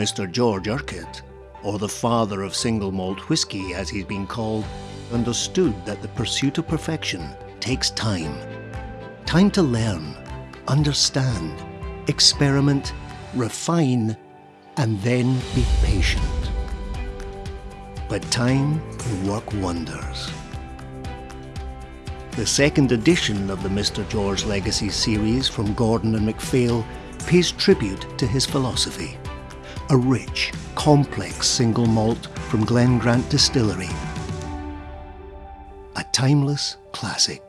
Mr. George Urquhart, or the father of single malt whisky as he's been called, understood that the pursuit of perfection takes time. Time to learn, understand, experiment, refine, and then be patient. But time can work wonders. The second edition of the Mr. George Legacy series from Gordon and MacPhail pays tribute to his philosophy. A rich, complex single malt from Glen Grant Distillery. A timeless classic.